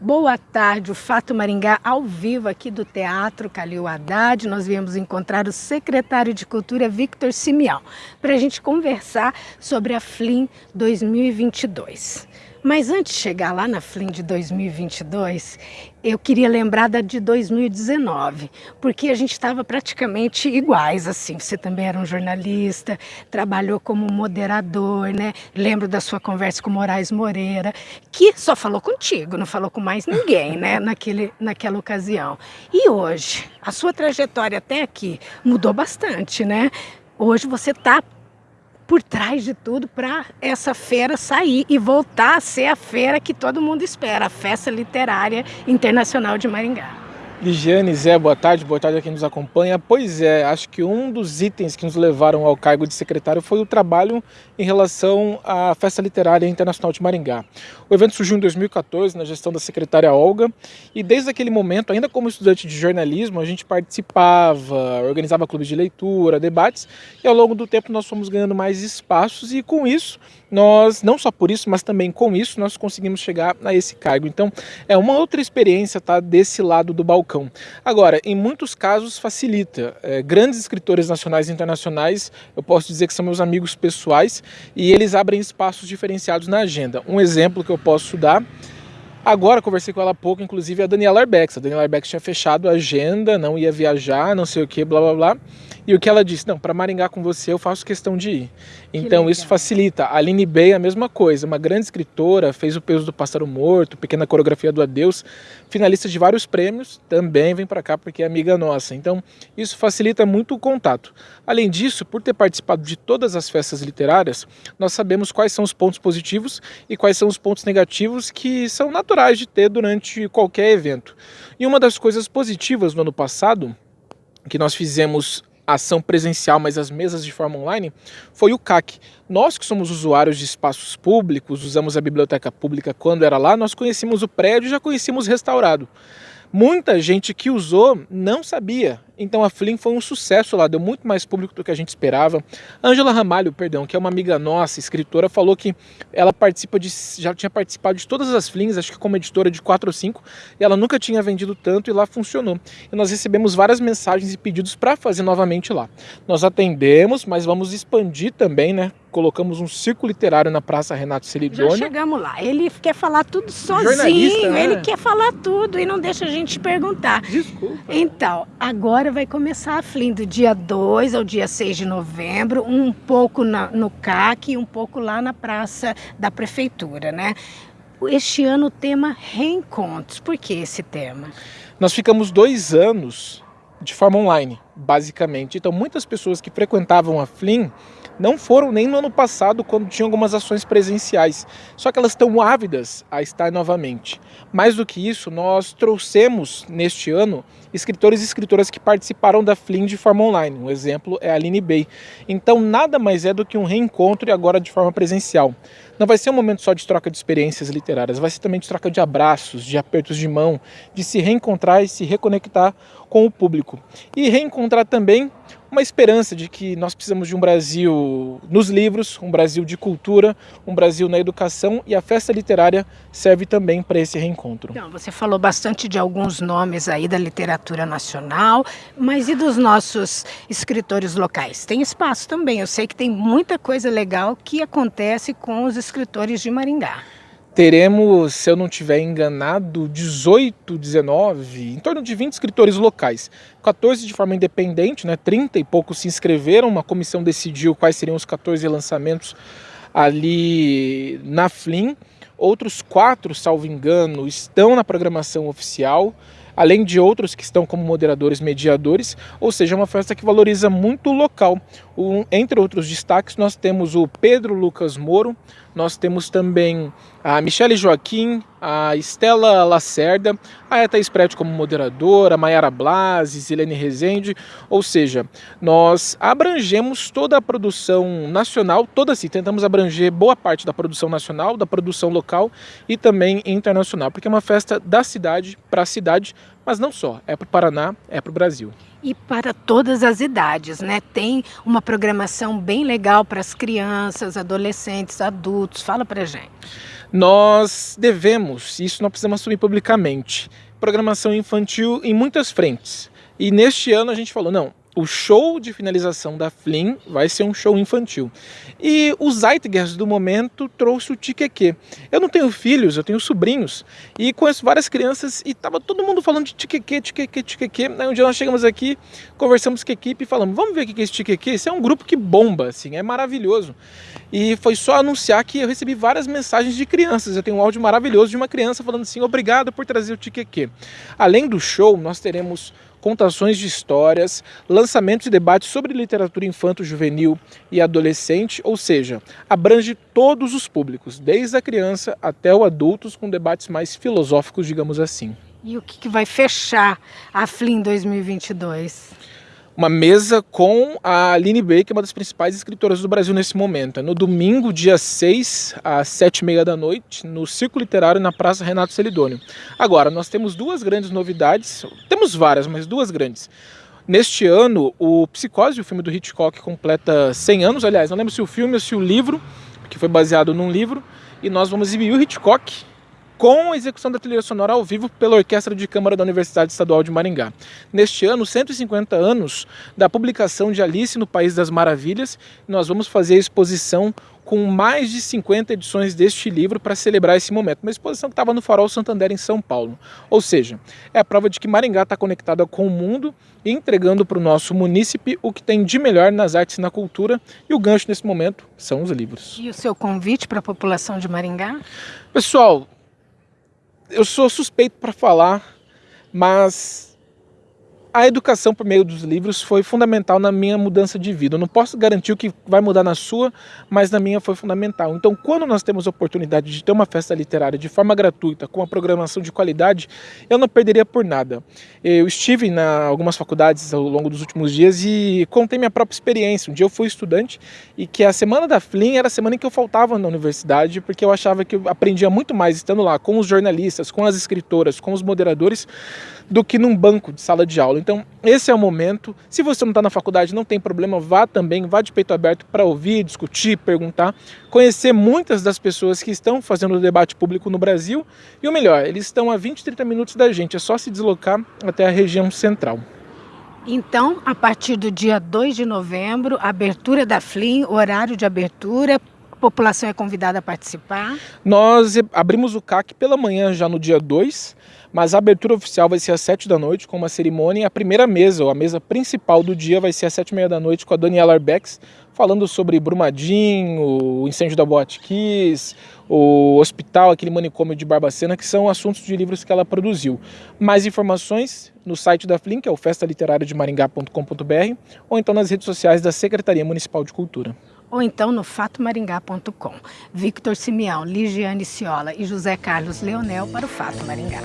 Boa tarde, o Fato Maringá ao vivo aqui do Teatro Calil Haddad. Nós viemos encontrar o secretário de Cultura, Victor Simeão, para a gente conversar sobre a FLIM 2022. Mas antes de chegar lá na FLIM de 2022, eu queria lembrar da de 2019, porque a gente estava praticamente iguais, assim. Você também era um jornalista, trabalhou como moderador, né? Lembro da sua conversa com Moraes Moreira, que só falou contigo, não falou com mais ninguém, né? Naquele, naquela ocasião. E hoje, a sua trajetória até aqui mudou bastante, né? Hoje você está por trás de tudo para essa feira sair e voltar a ser a feira que todo mundo espera, a Festa Literária Internacional de Maringá. Ligiane, Zé, boa tarde, boa tarde a quem nos acompanha. Pois é, acho que um dos itens que nos levaram ao cargo de secretário foi o trabalho em relação à Festa Literária Internacional de Maringá. O evento surgiu em 2014 na gestão da secretária Olga e desde aquele momento, ainda como estudante de jornalismo, a gente participava, organizava clubes de leitura, debates e ao longo do tempo nós fomos ganhando mais espaços e com isso nós, não só por isso, mas também com isso, nós conseguimos chegar a esse cargo. Então, é uma outra experiência tá, desse lado do balcão. Agora, em muitos casos facilita. É, grandes escritores nacionais e internacionais, eu posso dizer que são meus amigos pessoais e eles abrem espaços diferenciados na agenda. Um exemplo que eu posso dar Agora, conversei com ela há pouco, inclusive a Daniela Arbex. A Daniela Arbex tinha fechado a agenda, não ia viajar, não sei o que, blá blá blá. E o que ela disse? Não, para Maringá com você eu faço questão de ir. Que então legal. isso facilita. A Aline Bey a mesma coisa, uma grande escritora, fez o peso do Pássaro Morto, pequena coreografia do Adeus, finalista de vários prêmios, também vem para cá porque é amiga nossa. Então isso facilita muito o contato. Além disso, por ter participado de todas as festas literárias, nós sabemos quais são os pontos positivos e quais são os pontos negativos que são naturais de ter durante qualquer evento. E uma das coisas positivas no ano passado, que nós fizemos ação presencial, mas as mesas de forma online, foi o CAC. Nós que somos usuários de espaços públicos, usamos a biblioteca pública quando era lá, nós conhecíamos o prédio e já conhecíamos restaurado. Muita gente que usou não sabia. Então a Flim foi um sucesso lá, deu muito mais público do que a gente esperava. Angela Ramalho, perdão, que é uma amiga nossa, escritora, falou que ela participa de, já tinha participado de todas as Flings, acho que como editora de 4 ou 5, e ela nunca tinha vendido tanto e lá funcionou. E nós recebemos várias mensagens e pedidos para fazer novamente lá. Nós atendemos, mas vamos expandir também, né? colocamos um círculo literário na Praça Renato Celidônio. Já chegamos lá. Ele quer falar tudo sozinho, né? ele quer falar tudo e não deixa a gente perguntar. Desculpa. Então, agora vai começar a Flim do dia 2 ao dia 6 de novembro, um pouco na, no CAC e um pouco lá na Praça da Prefeitura, né? Este ano o tema reencontros. Por que esse tema? Nós ficamos dois anos de forma online, basicamente. Então, muitas pessoas que frequentavam a Flim não foram nem no ano passado, quando tinham algumas ações presenciais. Só que elas estão ávidas a estar novamente. Mais do que isso, nós trouxemos neste ano escritores e escritoras que participaram da Flim de forma online. Um exemplo é a Aline Bey. Então, nada mais é do que um reencontro e agora de forma presencial. Não vai ser um momento só de troca de experiências literárias, vai ser também de troca de abraços, de apertos de mão, de se reencontrar e se reconectar com o público. E reencontrar também uma esperança de que nós precisamos de um Brasil nos livros, um Brasil de cultura, um Brasil na educação e a festa literária serve também para esse reencontro. Então, você falou bastante de alguns nomes aí da literatura nacional, mas e dos nossos escritores locais? Tem espaço também, eu sei que tem muita coisa legal que acontece com os escritores de Maringá teremos, se eu não estiver enganado, 18, 19, em torno de 20 escritores locais. 14 de forma independente, né, 30 e poucos se inscreveram, uma comissão decidiu quais seriam os 14 lançamentos ali na Flim. Outros quatro, salvo engano, estão na programação oficial além de outros que estão como moderadores mediadores, ou seja, é uma festa que valoriza muito o local. Um, entre outros destaques, nós temos o Pedro Lucas Moro, nós temos também a Michele Joaquim, a Estela Lacerda, a Thaís Prete como moderadora, a Mayara Blasi, Zilene Rezende, ou seja, nós abrangemos toda a produção nacional, toda assim, tentamos abranger boa parte da produção nacional, da produção local e também internacional, porque é uma festa da cidade para a cidade, mas não só, é para o Paraná, é para o Brasil e para todas as idades, né? Tem uma programação bem legal para as crianças, adolescentes, adultos. Fala para gente. Nós devemos, isso nós precisamos assumir publicamente, programação infantil em muitas frentes. E neste ano a gente falou, não, o show de finalização da Flynn vai ser um show infantil. E o Zeitgeist do momento trouxe o Tiqueque. Eu não tenho filhos, eu tenho sobrinhos. E conheço várias crianças e tava todo mundo falando de Tiqueque, Tiqueque, Tiqueque. Aí um dia nós chegamos aqui, conversamos com a equipe e falamos, vamos ver o que é esse Tiqueque? Esse é um grupo que bomba, assim, é maravilhoso. E foi só anunciar que eu recebi várias mensagens de crianças. Eu tenho um áudio maravilhoso de uma criança falando assim, obrigado por trazer o Tiqueque. Além do show, nós teremos contações de histórias, lançamentos e debates sobre literatura infanto-juvenil e adolescente, ou seja, abrange todos os públicos, desde a criança até o adultos, com debates mais filosóficos, digamos assim. E o que vai fechar a FLIM 2022? Uma mesa com a Aline Bay, que é uma das principais escritoras do Brasil nesse momento. É no domingo, dia 6, às 7h30 da noite, no Círculo Literário, na Praça Renato Celidônio. Agora, nós temos duas grandes novidades, temos várias, mas duas grandes. Neste ano, o Psicose, o filme do Hitchcock, completa 100 anos. Aliás, não lembro se o filme ou se o livro, que foi baseado num livro. E nós vamos exibir o Hitchcock com a execução da trilha sonora ao vivo pela Orquestra de Câmara da Universidade Estadual de Maringá. Neste ano, 150 anos da publicação de Alice no País das Maravilhas, nós vamos fazer a exposição com mais de 50 edições deste livro para celebrar esse momento. Uma exposição que estava no Farol Santander, em São Paulo. Ou seja, é a prova de que Maringá está conectada com o mundo e entregando para o nosso munícipe o que tem de melhor nas artes e na cultura. E o gancho nesse momento são os livros. E o seu convite para a população de Maringá? Pessoal, eu sou suspeito para falar, mas a educação por meio dos livros foi fundamental na minha mudança de vida. Eu não posso garantir o que vai mudar na sua, mas na minha foi fundamental. Então, quando nós temos a oportunidade de ter uma festa literária de forma gratuita, com uma programação de qualidade, eu não perderia por nada. Eu estive em algumas faculdades ao longo dos últimos dias e contei minha própria experiência. Um dia eu fui estudante e que a semana da FLIM era a semana em que eu faltava na universidade, porque eu achava que eu aprendia muito mais estando lá com os jornalistas, com as escritoras, com os moderadores, do que num banco de sala de aula. Então, esse é o momento. Se você não está na faculdade, não tem problema, vá também, vá de peito aberto para ouvir, discutir, perguntar, conhecer muitas das pessoas que estão fazendo o debate público no Brasil. E o melhor, eles estão a 20, 30 minutos da gente, é só se deslocar até a região central. Então, a partir do dia 2 de novembro, abertura da FLIM, horário de abertura, a população é convidada a participar? Nós abrimos o CAC pela manhã já no dia 2, mas a abertura oficial vai ser às 7 da noite com uma cerimônia e a primeira mesa, ou a mesa principal do dia vai ser às 7 e meia da noite com a Daniela Arbex, falando sobre Brumadinho, o incêndio da Boate Kiss, o hospital, aquele manicômio de Barbacena, que são assuntos de livros que ela produziu. Mais informações no site da Flink, que é o festaliterariademaringá.com.br, ou então nas redes sociais da Secretaria Municipal de Cultura ou então no fatomaringá.com. Victor Simeão, Ligiane Ciola e José Carlos Leonel para o Fato Maringá.